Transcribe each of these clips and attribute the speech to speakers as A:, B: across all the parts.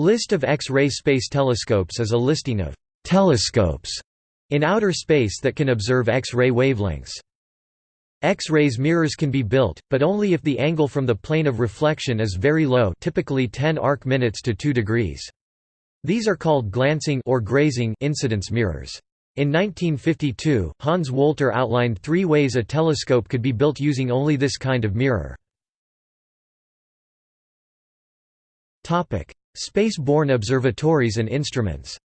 A: List of X-ray space telescopes is a listing of «telescopes» in outer space that can observe X-ray wavelengths. X-rays mirrors can be built, but only if the angle from the plane of reflection is very low typically 10 arc minutes to 2 degrees. These are called glancing or grazing incidence mirrors. In 1952, Hans Wolter outlined three ways a telescope could be built using only this kind of mirror. Space-borne observatories and instruments.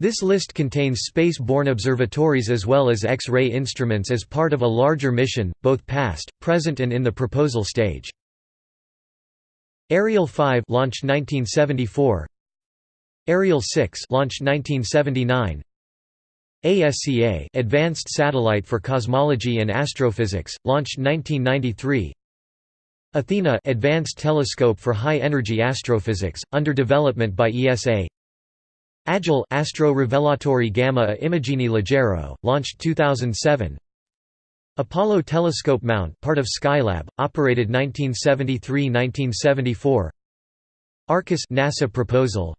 A: This list contains space-borne observatories as well as X-ray instruments as part of a larger mission, both past, present and in the proposal stage. Ariel 5 launched 1974 Ariel 6 launched 1979 ASCA Advanced Satellite for Cosmology and Astrophysics launched 1993 Athena Advanced Telescope for High Energy Astrophysics under development by ESA Agile Astro Rivelatori Gamma a Immagini Leggero, launched 2007 Apollo Telescope Mount part of Skylab, operated 1973–1974 Arcus NASA proposal.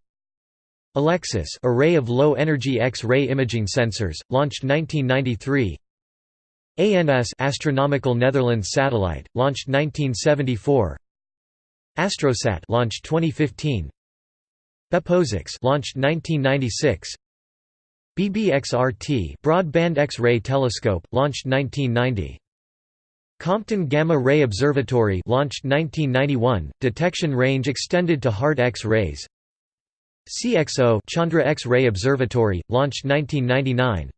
A: Alexis array of low-energy X-ray imaging sensors, launched 1993 ANS Astronomical Netherlands satellite, launched 1974 Astrosat launched 2015 BeppoSAX launched 1996 BBXRT Broadband X-ray telescope launched 1990 Compton Gamma Ray Observatory launched 1991 detection range extended to hard X-rays. CXO Chandra X-ray Observatory launched 1999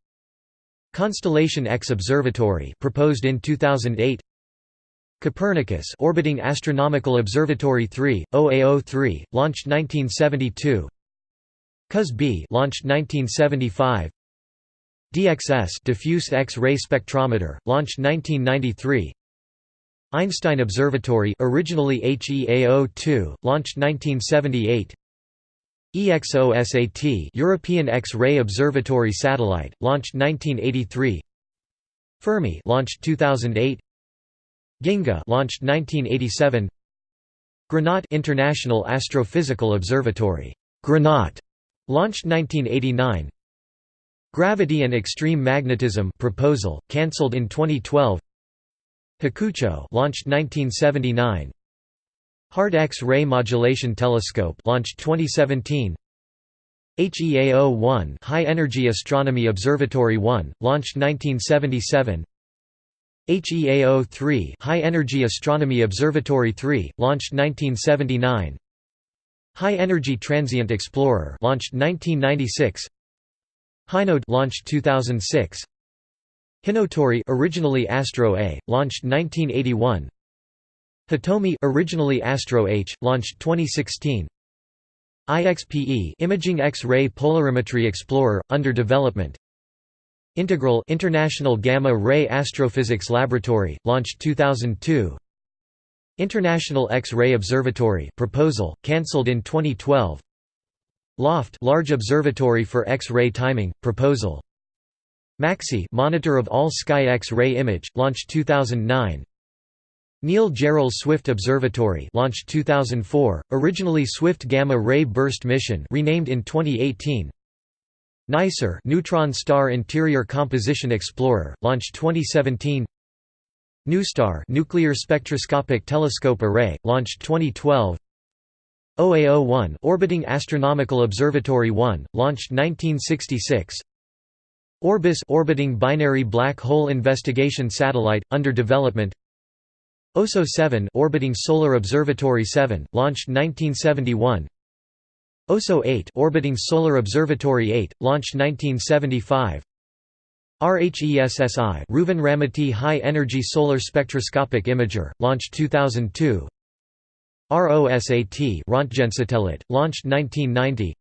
A: Constellation X Observatory proposed in 2008 Copernicus orbiting Astronomical Observatory 3, OAO3, launched 1972 COS-B launched 1975 DXS diffuse X-ray spectrometer, launched 1993 Einstein Observatory originally HEAO2, launched 1978 EXOSAT European X-ray Observatory satellite, launched 1983 Fermi launched 2008 Ginga launched 1987 Granat International Astrophysical Observatory Granat launched 1989 Gravity and Extreme Magnetism proposal cancelled in 2012 Hakucho launched 1979 Hard X-ray Modulation Telescope launched 2017 HEAO-1 High Energy Astronomy Observatory 1 launched 1977 HEAO-3 High Energy Astronomy Observatory 3 launched 1979 High Energy Transient Explorer launched 1996 Hinode launched 2006 Hinotori originally Astro A launched 1981 Hitomi originally Astro H launched 2016 IXPE Imaging X-ray Polarimetry Explorer under development. Integral International Gamma Ray Astrophysics Laboratory, launched 2002 International X-ray Observatory proposal, cancelled in 2012 LOFT Large Observatory for X-ray Timing, proposal. MAXI Monitor of All Sky X-ray Image, launched 2009 Neil Gehrels Swift Observatory launched 2004, originally Swift Gamma Ray Burst Mission renamed in 2018 NICER Neutron Star Interior Composition Explorer, launched 2017 NuSTAR Nuclear Spectroscopic Telescope Array, launched 2012 OAO-1 Orbiting Astronomical Observatory 1, launched 1966 Orbis Orbiting Binary Black Hole Investigation Satellite, under development OSO-7 Orbiting Solar Observatory 7, launched 1971 OSO 8 orbiting Solar Observatory 8, launched 1975 RHESSI Reuven Ramaty High Energy Solar Spectroscopic Imager, launched 2002 ROSAT Röntgensatellit, launched 1990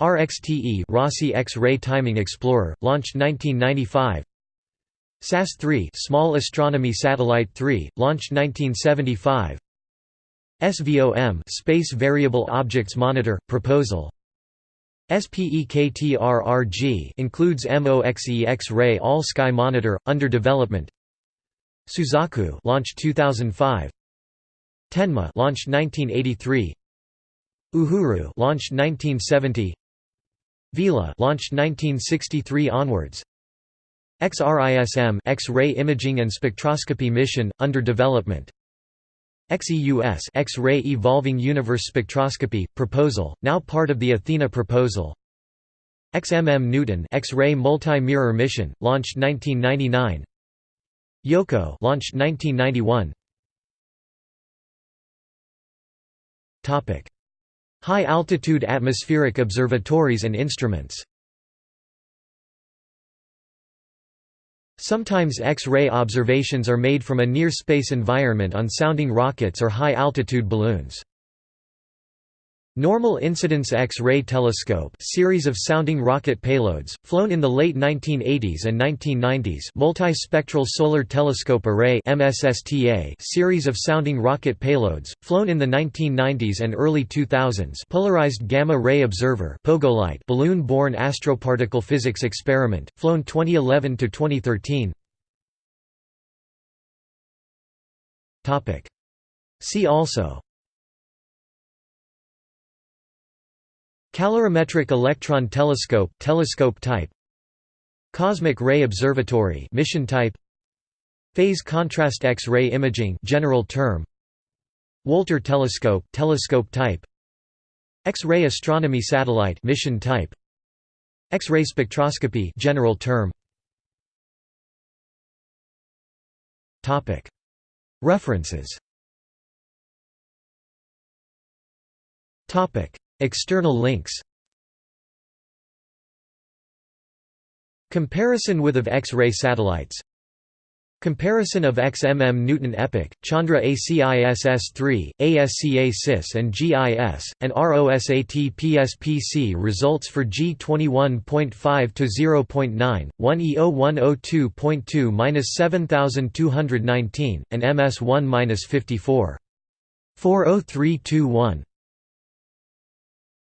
A: RXTE Rossi X-ray Timing Explorer, launched 1995 SAS-3 Small Astronomy Satellite 3, launched 1975 SVOM Space Variable Objects Monitor proposal. Spektr-RG includes MOXE X-ray All Sky Monitor under development. Suzaku launched 2005 Tenma launched 1983 Uhuru launched 1970 Vela launched 1963 onwards XRISM X-ray imaging and spectroscopy mission under development. XEUS X-ray Evolving Universe Spectroscopy proposal now part of the Athena proposal. XMM Newton X-ray multi-mirror mission launched 1999 Yohkoh launched 1991 Topic. High altitude atmospheric observatories and instruments Sometimes X-ray observations are made from a near-space environment on sounding rockets or high-altitude balloons. Normal Incidence X-ray Telescope series of sounding rocket payloads, flown in the late 1980s and 1990s Multispectral Solar Telescope Array series of sounding rocket payloads, flown in the 1990s and early 2000s Polarized Gamma Ray Observer balloon-borne astroparticle physics experiment, flown 2011–2013 See also Calorimetric Electron Telescope telescope type. Cosmic Ray Observatory mission type. Phase contrast X-ray imaging general term. Wolter telescope telescope type. X-ray astronomy satellite mission type. X-ray spectroscopy general term. Topic. References. Topic External links Comparison with of X-ray satellites Comparison of XMM Newton EPIC, Chandra ACIS-S3, ASCA-SIS and GIS, and ROSAT PSPC results for G21.5 to 0.9, 1E0102.2-7219, and MS1-54. 40321.